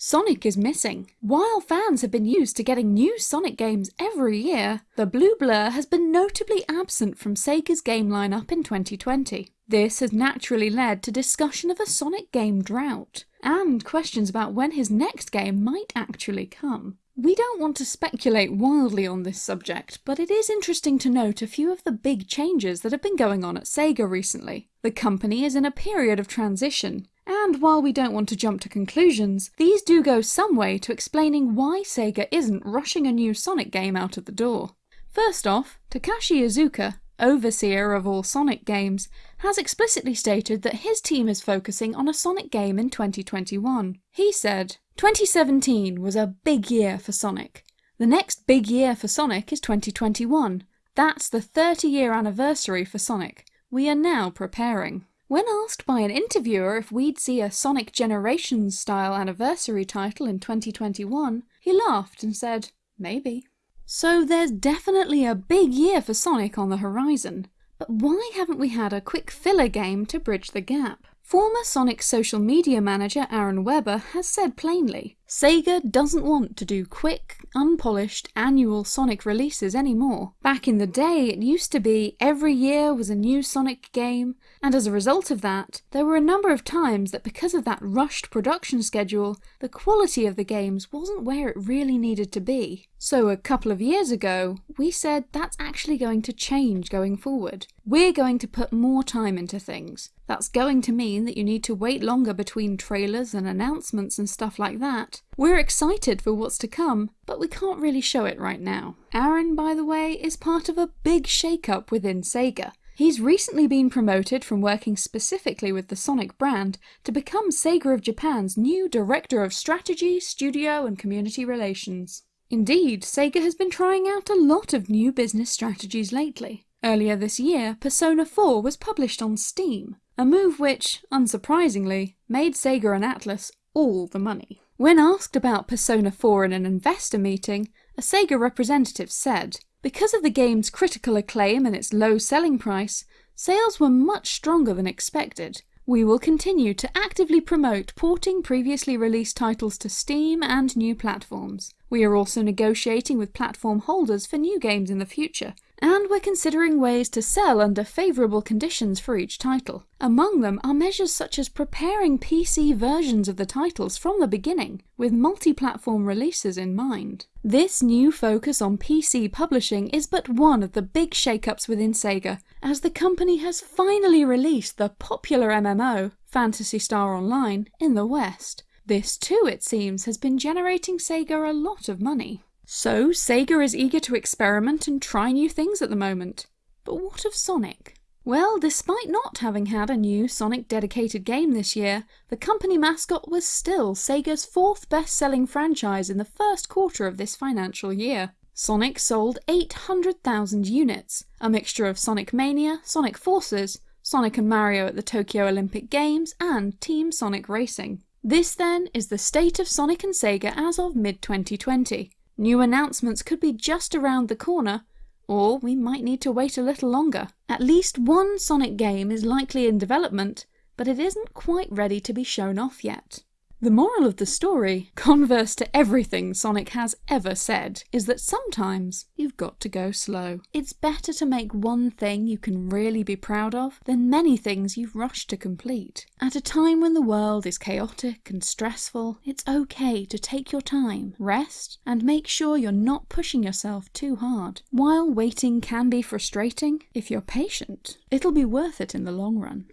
Sonic is missing. While fans have been used to getting new Sonic games every year, the Blue Blur has been notably absent from Sega's game lineup in 2020. This has naturally led to discussion of a Sonic game drought, and questions about when his next game might actually come. We don't want to speculate wildly on this subject, but it is interesting to note a few of the big changes that have been going on at Sega recently. The company is in a period of transition, and while we don't want to jump to conclusions, these do go some way to explaining why Sega isn't rushing a new Sonic game out of the door. First off, Takashi Iizuka, overseer of all Sonic games, has explicitly stated that his team is focusing on a Sonic game in 2021. He said, 2017 was a big year for Sonic. The next big year for Sonic is 2021. That's the 30 year anniversary for Sonic. We are now preparing. When asked by an interviewer if we'd see a Sonic Generations style anniversary title in 2021, he laughed and said, maybe. So there's definitely a big year for Sonic on the horizon. But why haven't we had a quick filler game to bridge the gap? Former Sonic social media manager Aaron Webber has said plainly, Sega doesn't want to do quick, unpolished annual Sonic releases anymore. Back in the day it used to be every year was a new Sonic game, and as a result of that, there were a number of times that because of that rushed production schedule, the quality of the games wasn't where it really needed to be. So a couple of years ago, we said that's actually going to change going forward. We're going to put more time into things. That's going to mean that you need to wait longer between trailers and announcements and stuff like that. We're excited for what's to come, but we can't really show it right now. Aaron, by the way, is part of a big shake-up within Sega. He's recently been promoted from working specifically with the Sonic brand to become Sega of Japan's new Director of Strategy, Studio and Community Relations. Indeed, Sega has been trying out a lot of new business strategies lately. Earlier this year, Persona 4 was published on Steam, a move which, unsurprisingly, made Sega and Atlus all the money. When asked about Persona 4 in an investor meeting, a Sega representative said, because of the game's critical acclaim and its low selling price, sales were much stronger than expected. We will continue to actively promote porting previously released titles to Steam and new platforms. We are also negotiating with platform holders for new games in the future, and we're considering ways to sell under favourable conditions for each title. Among them are measures such as preparing PC versions of the titles from the beginning, with multi-platform releases in mind. This new focus on PC publishing is but one of the big shake-ups within Sega, as the company has finally released the popular MMO, Phantasy Star Online, in the West. This too, it seems, has been generating Sega a lot of money. So Sega is eager to experiment and try new things at the moment. But what of Sonic? Well, despite not having had a new Sonic dedicated game this year, the company mascot was still Sega's fourth best-selling franchise in the first quarter of this financial year. Sonic sold 800,000 units, a mixture of Sonic Mania, Sonic Forces, Sonic and Mario at the Tokyo Olympic Games, and Team Sonic Racing. This then is the state of Sonic and Sega as of mid-2020. New announcements could be just around the corner, or we might need to wait a little longer. At least one Sonic game is likely in development, but it isn't quite ready to be shown off yet. The moral of the story, converse to everything Sonic has ever said, is that sometimes you've got to go slow. It's better to make one thing you can really be proud of than many things you've rushed to complete. At a time when the world is chaotic and stressful, it's okay to take your time, rest, and make sure you're not pushing yourself too hard. While waiting can be frustrating, if you're patient, it'll be worth it in the long run.